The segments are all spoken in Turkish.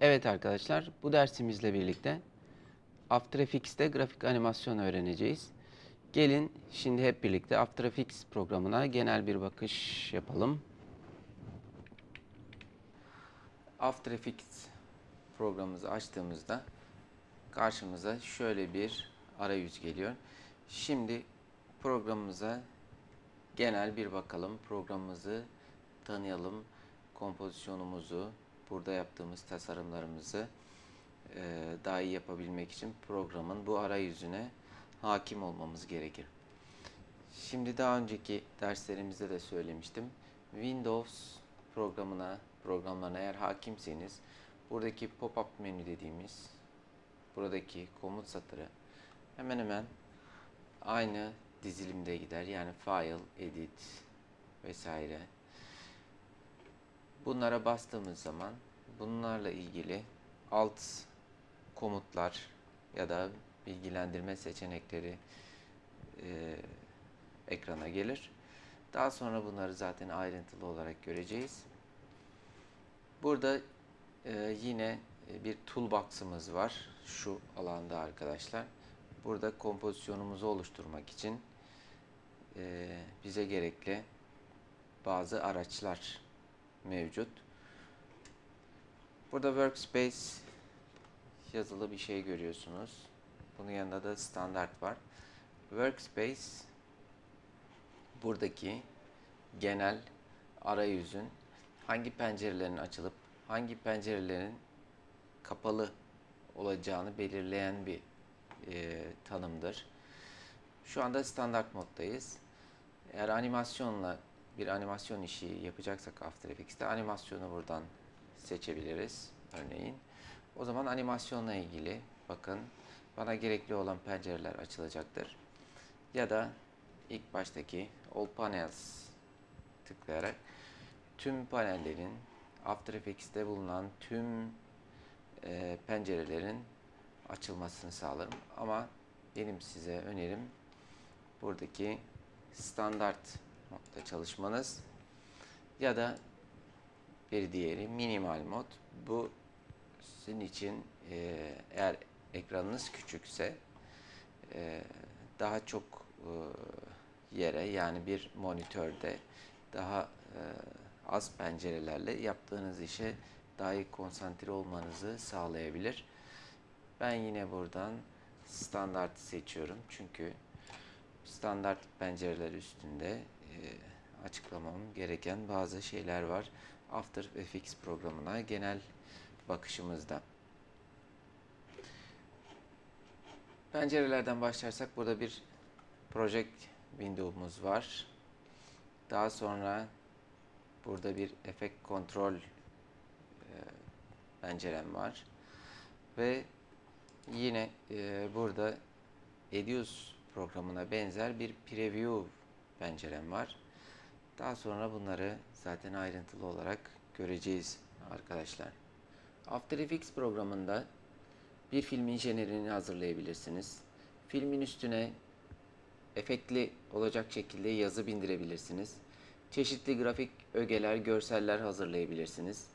Evet arkadaşlar, bu dersimizle birlikte After Effects'te grafik animasyon öğreneceğiz. Gelin şimdi hep birlikte After Effects programına genel bir bakış yapalım. After Effects programımızı açtığımızda karşımıza şöyle bir arayüz geliyor. Şimdi programımıza genel bir bakalım. Programımızı tanıyalım. Kompozisyonumuzu, burada yaptığımız tasarımlarımızı e, daha iyi yapabilmek için programın bu arayüzüne hakim olmamız gerekir. Şimdi daha önceki derslerimizde de söylemiştim. Windows programına, programlarına eğer hakimseniz buradaki pop-up menü dediğimiz buradaki komut satırı hemen hemen aynı dizilimde gider. Yani file, edit vesaire. Bunlara bastığımız zaman bunlarla ilgili alt komutlar ya da bilgilendirme seçenekleri e, ekrana gelir. Daha sonra bunları zaten ayrıntılı olarak göreceğiz. Burada e, yine bir toolbox'ımız var şu alanda arkadaşlar. Burada kompozisyonumuzu oluşturmak için e, bize gerekli bazı araçlar mevcut. Burada workspace yazılı bir şey görüyorsunuz. Bunun yanında da standart var. Workspace buradaki genel arayüzün hangi pencerelerin açılıp hangi pencerelerin kapalı olacağını belirleyen bir e, tanımdır. Şu anda standart moddayız. Eğer animasyonla bir animasyon işi yapacaksak After Effects'te animasyonu buradan seçebiliriz örneğin. O zaman animasyonla ilgili bakın bana gerekli olan pencereler açılacaktır. Ya da ilk baştaki All Panels tıklayarak tüm panellerin After Effects'te bulunan tüm e, pencerelerin açılmasını sağlarım. Ama benim size önerim buradaki standart modda çalışmanız ya da bir diğeri minimal mod. Bu sizin için e, eğer ekranınız küçükse e, daha çok e, yere yani bir monitörde daha e, az pencerelerle yaptığınız işe daha iyi konsantre olmanızı sağlayabilir. Ben yine buradan standart seçiyorum çünkü standart pencereler üstünde açıklamam gereken bazı şeyler var. After Effects programına genel bakışımızda. Pencerelerden başlarsak burada bir Project Window'umuz var. Daha sonra burada bir Effect Control e, pencerem var. Ve yine e, burada Edius programına benzer bir preview pencerem var. Daha sonra bunları zaten ayrıntılı olarak göreceğiz arkadaşlar. After Effects programında bir filmin jenerini hazırlayabilirsiniz. Filmin üstüne efektli olacak şekilde yazı bindirebilirsiniz. Çeşitli grafik ögeler, görseller hazırlayabilirsiniz.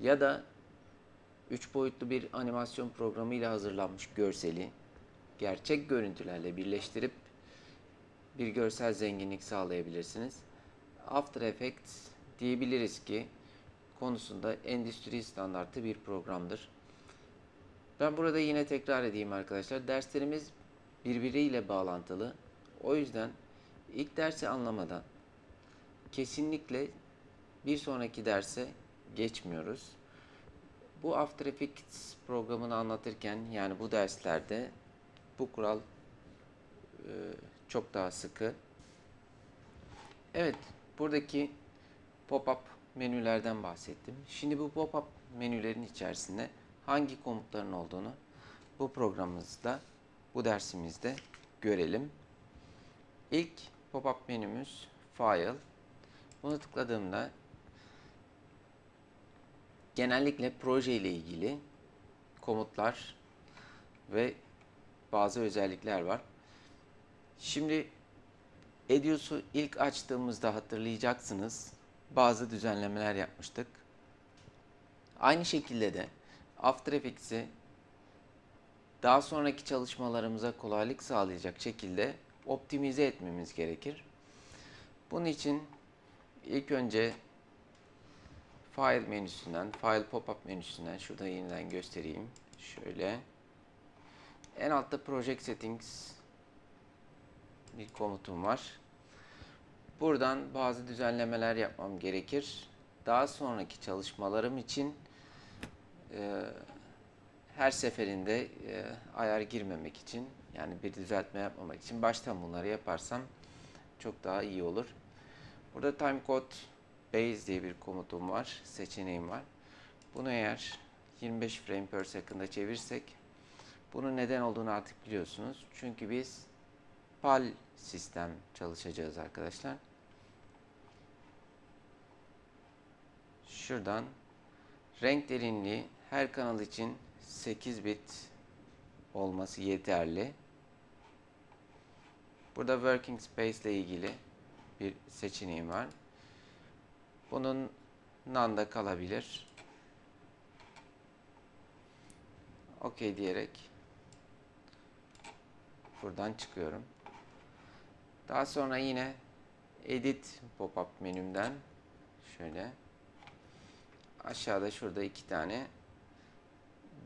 Ya da 3 boyutlu bir animasyon programı ile hazırlanmış görseli gerçek görüntülerle birleştirip bir görsel zenginlik sağlayabilirsiniz. After Effects diyebiliriz ki konusunda endüstri standartı bir programdır. Ben burada yine tekrar edeyim arkadaşlar. Derslerimiz birbiriyle bağlantılı. O yüzden ilk dersi anlamadan kesinlikle bir sonraki derse geçmiyoruz. Bu After Effects programını anlatırken yani bu derslerde bu kural çok daha sıkı. Evet, buradaki pop-up menülerden bahsettim. Şimdi bu pop-up menülerin içerisinde hangi komutların olduğunu bu programımızda, bu dersimizde görelim. İlk pop-up menümüz File. Bunu tıkladığımda genellikle proje ile ilgili komutlar ve bazı özellikler var. Şimdi Edius'u ilk açtığımızda hatırlayacaksınız bazı düzenlemeler yapmıştık. Aynı şekilde de After Effects'i daha sonraki çalışmalarımıza kolaylık sağlayacak şekilde optimize etmemiz gerekir. Bunun için ilk önce File menüsünden, File Pop-up menüsünden şurada yeniden göstereyim. Şöyle. En altta Project Settings bir komutum var. Buradan bazı düzenlemeler yapmam gerekir. Daha sonraki çalışmalarım için e, her seferinde e, ayar girmemek için yani bir düzeltme yapmamak için baştan bunları yaparsam çok daha iyi olur. Burada timecode base diye bir komutum var, seçeneğim var. Bunu eğer 25 frame per second'a çevirsek bunun neden olduğunu artık biliyorsunuz. Çünkü biz PAL sistem çalışacağız arkadaşlar. Şuradan renk derinliği her kanal için 8 bit olması yeterli. Burada working space ile ilgili bir seçeneğim var. Bunun none'da kalabilir. OK diyerek buradan çıkıyorum. Daha sonra yine edit pop-up menümden şöyle aşağıda şurada iki tane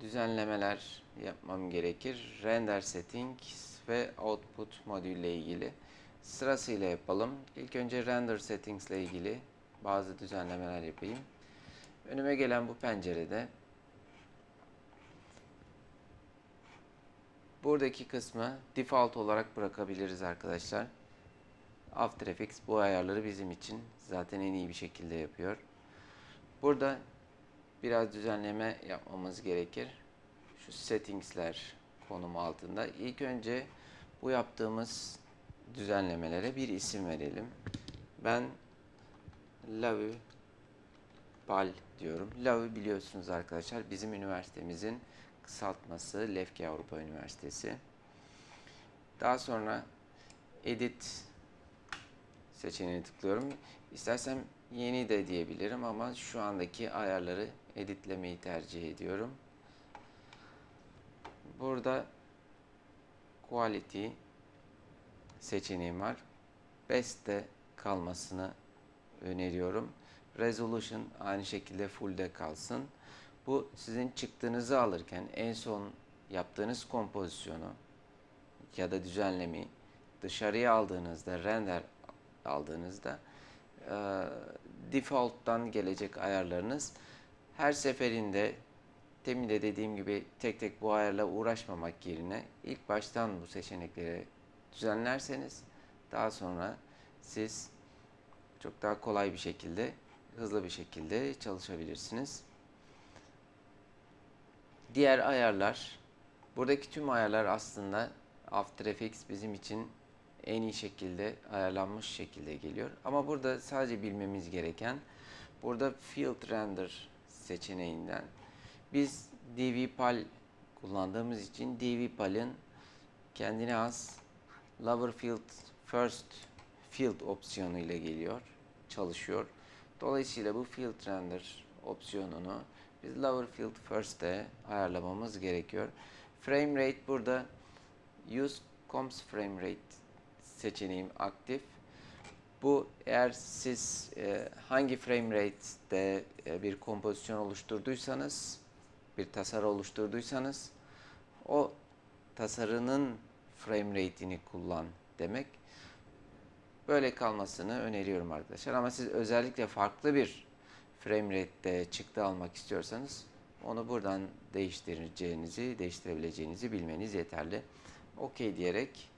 düzenlemeler yapmam gerekir. Render settings ve output modülle ilgili. Sırasıyla yapalım. İlk önce render settings ile ilgili bazı düzenlemeler yapayım. Önüme gelen bu pencerede buradaki kısmı default olarak bırakabiliriz arkadaşlar. After Effects bu ayarları bizim için zaten en iyi bir şekilde yapıyor. Burada biraz düzenleme yapmamız gerekir. Şu settingsler konumu altında. İlk önce bu yaptığımız düzenlemelere bir isim verelim. Ben Lavu Pal diyorum. Lavu biliyorsunuz arkadaşlar bizim üniversitemizin kısaltması Lefke Avrupa Üniversitesi. Daha sonra Edit seçeneğine tıklıyorum. İstersem yeni de diyebilirim ama şu andaki ayarları editlemeyi tercih ediyorum. Burada Quality seçeneğim var. Best'te kalmasını öneriyorum. Resolution aynı şekilde full'de kalsın. Bu sizin çıktığınızı alırken en son yaptığınız kompozisyonu ya da düzenlemeyi dışarıya aldığınızda, render aldığınızda e, default'tan gelecek ayarlarınız her seferinde demin de dediğim gibi tek tek bu ayarla uğraşmamak yerine ilk baştan bu seçenekleri düzenlerseniz daha sonra siz çok daha kolay bir şekilde, hızlı bir şekilde çalışabilirsiniz. Diğer ayarlar, buradaki tüm ayarlar aslında After Effects bizim için en iyi şekilde ayarlanmış şekilde geliyor. Ama burada sadece bilmemiz gereken burada Field Render seçeneğinden biz DVPAL kullandığımız için DVPAL'ın kendine az Lower Field First Field opsiyonu ile geliyor, çalışıyor. Dolayısıyla bu Field Render opsiyonunu biz Lower Field First'te ayarlamamız gerekiyor. Frame Rate burada Use Comps Frame Rate seçeneğim aktif. Bu eğer siz e, hangi frame rate'de e, bir kompozisyon oluşturduysanız, bir tasarı oluşturduysanız o tasarının frame rate'ini kullan demek. Böyle kalmasını öneriyorum arkadaşlar. Ama siz özellikle farklı bir frame rate'de çıktı almak istiyorsanız onu buradan değiştireceğinizi, değiştirebileceğinizi bilmeniz yeterli. OK diyerek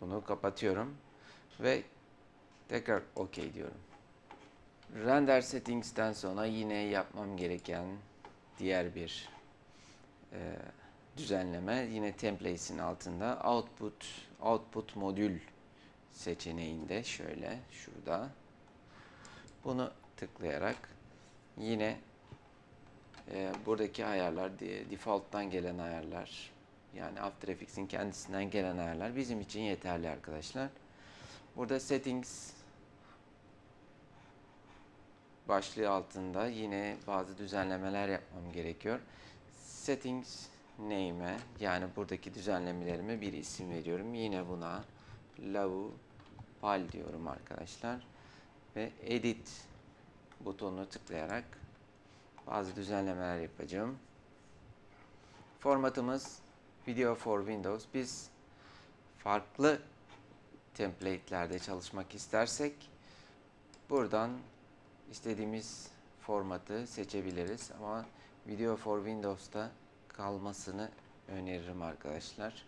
bunu kapatıyorum ve tekrar OK diyorum. Render settings'ten sonra yine yapmam gereken diğer bir e, düzenleme yine templates'in altında output output modül seçeneğinde şöyle şurada bunu tıklayarak yine e, buradaki ayarlar default'tan gelen ayarlar yani After Effects'in kendisinden gelen ayarlar bizim için yeterli arkadaşlar. Burada settings başlığı altında yine bazı düzenlemeler yapmam gerekiyor. Settings name'e yani buradaki düzenlemelerime bir isim veriyorum. Yine buna lau pal diyorum arkadaşlar. Ve edit butonuna tıklayarak bazı düzenlemeler yapacağım. Formatımız Video for Windows. Biz farklı template'lerde çalışmak istersek buradan istediğimiz formatı seçebiliriz ama Video for Windows'ta kalmasını öneririm arkadaşlar.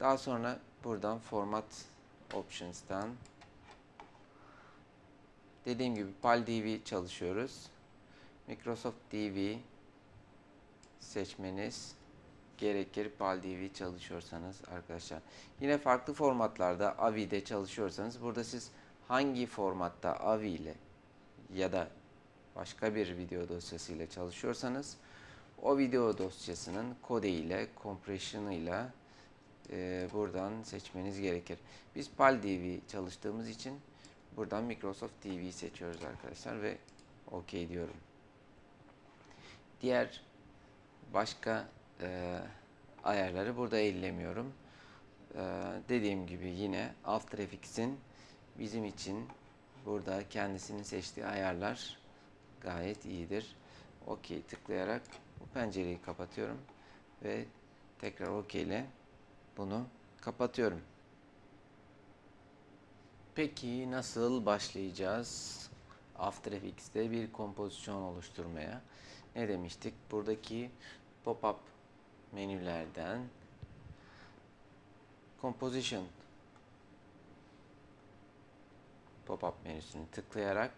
Daha sonra buradan Format Options'tan dediğim gibi PAL-DV çalışıyoruz. Microsoft DV seçmeniz gerekir PAL-DV çalışıyorsanız arkadaşlar. Yine farklı formatlarda AVI'de çalışıyorsanız burada siz hangi formatta AVI ile ya da başka bir video dosyası ile çalışıyorsanız o video dosyasının kode ile, compression ile e, buradan seçmeniz gerekir. Biz PAL-DV çalıştığımız için buradan Microsoft TV seçiyoruz arkadaşlar ve OK diyorum. Diğer başka e, ayarları burada ellemiyorum. E, dediğim gibi yine After bizim için burada kendisinin seçtiği ayarlar gayet iyidir. OK tıklayarak bu pencereyi kapatıyorum ve tekrar OK ile bunu kapatıyorum. Peki nasıl başlayacağız After Effects'te bir kompozisyon oluşturmaya? Ne demiştik? Buradaki pop-up menülerden Composition pop-up menüsünü tıklayarak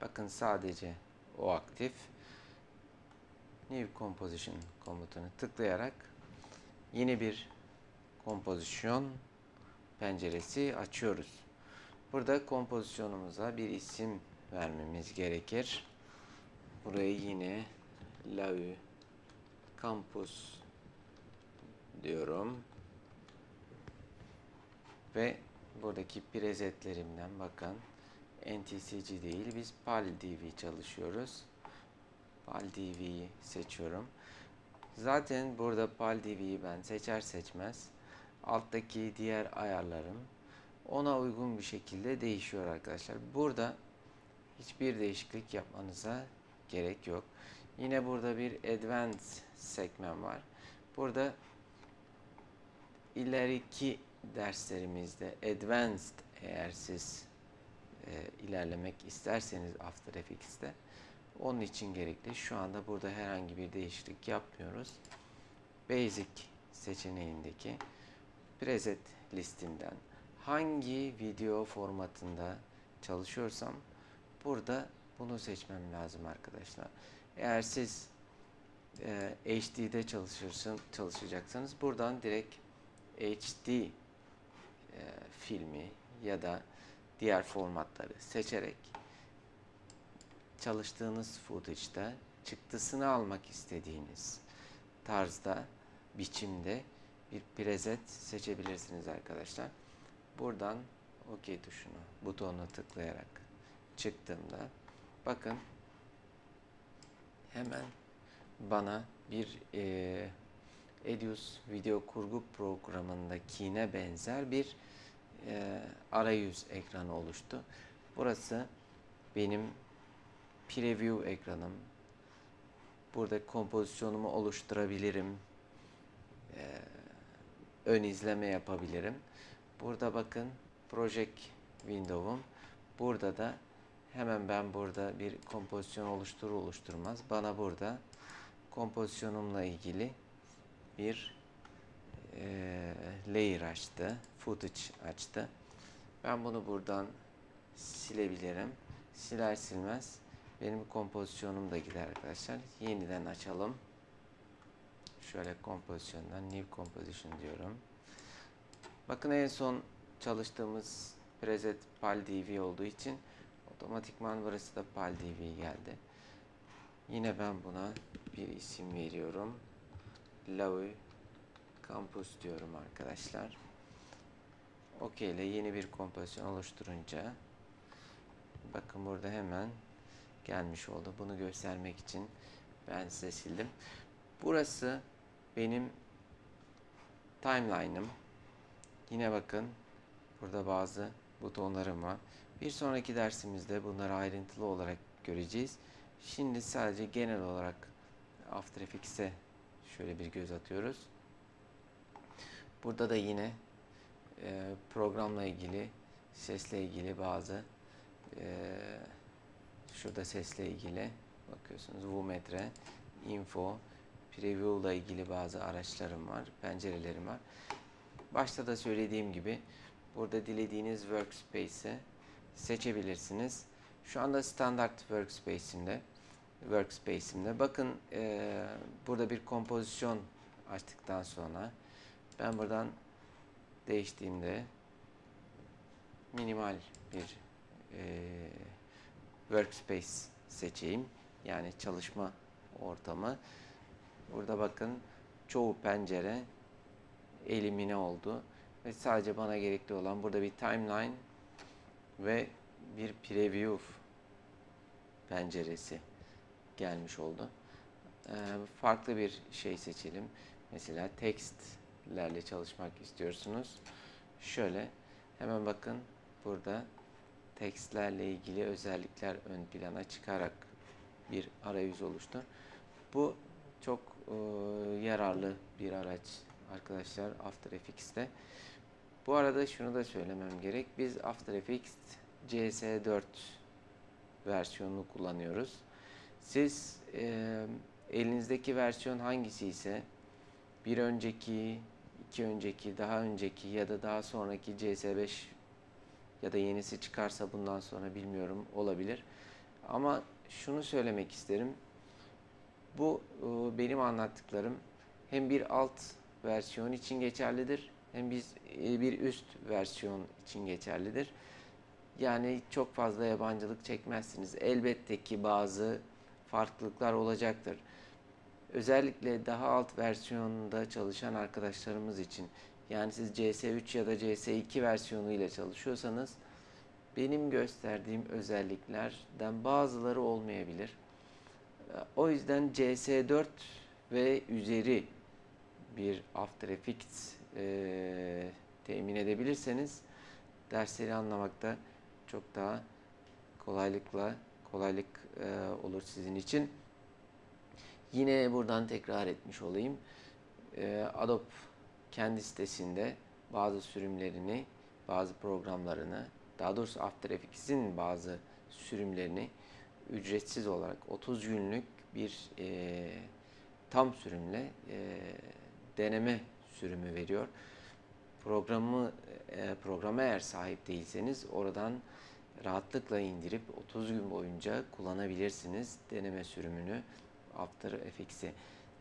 bakın sadece o aktif New Composition komutunu tıklayarak yeni bir kompozisyon penceresi açıyoruz. Burada kompozisyonumuza bir isim vermemiz gerekir. Buraya yine Lau Campus diyorum. Ve buradaki presetlerimden bakın NTCG değil biz PAL-DV çalışıyoruz. PAL-DV'yi seçiyorum. Zaten burada PAL-DV'yi ben seçer seçmez alttaki diğer ayarlarım ona uygun bir şekilde değişiyor arkadaşlar. Burada hiçbir değişiklik yapmanıza gerek yok. Yine burada bir Advanced sekmen var. Burada ileriki derslerimizde Advanced eğer siz e, ilerlemek isterseniz After Effects'te onun için gerekli. Şu anda burada herhangi bir değişiklik yapmıyoruz. Basic seçeneğindeki preset listinden hangi video formatında çalışıyorsam burada bunu seçmem lazım arkadaşlar. Eğer siz e, HD'de çalışırsın, çalışacaksanız buradan direkt HD e, filmi ya da diğer formatları seçerek çalıştığınız footage'da çıktısını almak istediğiniz tarzda, biçimde bir preset seçebilirsiniz arkadaşlar. Buradan OK tuşuna, butonuna tıklayarak çıktığımda bakın hemen bana bir e, Edius video kurgu programındakine benzer bir e, arayüz ekranı oluştu. Burası benim preview ekranım. Burada kompozisyonumu oluşturabilirim. E, ön izleme yapabilirim. Burada bakın Project Window'um. Burada da hemen ben burada bir kompozisyon oluşturur oluşturmaz bana burada kompozisyonumla ilgili bir e, layer açtı. Footage açtı. Ben bunu buradan silebilirim. Siler silmez benim kompozisyonum da gider arkadaşlar. Yeniden açalım. Şöyle kompozisyondan New Composition diyorum. Bakın en son çalıştığımız preset PAL-DV olduğu için otomatikman burası da PAL-DV geldi. Yine ben buna bir isim veriyorum. Lavi Campus diyorum arkadaşlar. OK ile yeni bir kompozisyon oluşturunca Bakın burada hemen gelmiş oldu. Bunu göstermek için ben size sildim. Burası benim timeline'ım. Yine bakın burada bazı butonlarım var. Bir sonraki dersimizde bunları ayrıntılı olarak göreceğiz. Şimdi sadece genel olarak After Effects'e şöyle bir göz atıyoruz. Burada da yine e, programla ilgili, sesle ilgili bazı e, şurada sesle ilgili bakıyorsunuz Vumetre, Info, Preview ile ilgili bazı araçlarım var, pencerelerim var. Başta da söylediğim gibi burada dilediğiniz workspace'i seçebilirsiniz. Şu anda standart workspace'imde workspace'imde. Bakın e, burada bir kompozisyon açtıktan sonra ben buradan değiştiğimde minimal bir e, workspace seçeyim. Yani çalışma ortamı. Burada bakın çoğu pencere elimine oldu. Ve sadece bana gerekli olan burada bir timeline ve bir preview penceresi gelmiş oldu. Ee, farklı bir şey seçelim. Mesela tekstlerle çalışmak istiyorsunuz. Şöyle hemen bakın burada tekstlerle ilgili özellikler ön plana çıkarak bir arayüz oluştu. Bu çok e, yararlı bir araç arkadaşlar After Effects'te. Bu arada şunu da söylemem gerek. Biz After Effects CS4 versiyonunu kullanıyoruz. Siz e, elinizdeki versiyon hangisi ise bir önceki, iki önceki, daha önceki ya da daha sonraki CS5 ya da yenisi çıkarsa bundan sonra bilmiyorum olabilir. Ama şunu söylemek isterim. Bu e, benim anlattıklarım hem bir alt versiyon için geçerlidir hem biz e, bir üst versiyon için geçerlidir. Yani çok fazla yabancılık çekmezsiniz. Elbette ki bazı farklılıklar olacaktır. Özellikle daha alt versiyonda çalışan arkadaşlarımız için yani siz CS3 ya da CS2 versiyonu ile çalışıyorsanız benim gösterdiğim özelliklerden bazıları olmayabilir. O yüzden CS4 ve üzeri bir After Effects e, temin edebilirseniz dersleri anlamakta çok daha kolaylıkla kolaylık e, olur sizin için. Yine buradan tekrar etmiş olayım. E, Adobe kendi sitesinde bazı sürümlerini, bazı programlarını, daha doğrusu After Effects'in bazı sürümlerini ücretsiz olarak 30 günlük bir e, tam sürümle e, deneme sürümü veriyor. Programı e, programa eğer sahip değilseniz oradan rahatlıkla indirip 30 gün boyunca kullanabilirsiniz deneme sürümünü After Effects'i.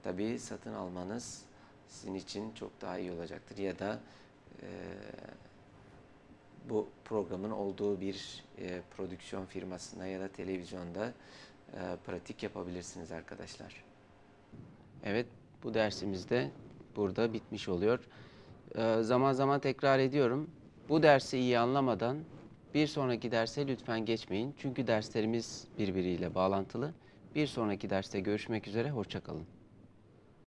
Tabii satın almanız sizin için çok daha iyi olacaktır ya da e, bu programın olduğu bir e, prodüksiyon firmasında ya da televizyonda e, pratik yapabilirsiniz arkadaşlar. Evet bu dersimizde burada bitmiş oluyor. E, zaman zaman tekrar ediyorum. Bu dersi iyi anlamadan bir sonraki derse lütfen geçmeyin. Çünkü derslerimiz birbiriyle bağlantılı. Bir sonraki derste görüşmek üzere, hoşçakalın.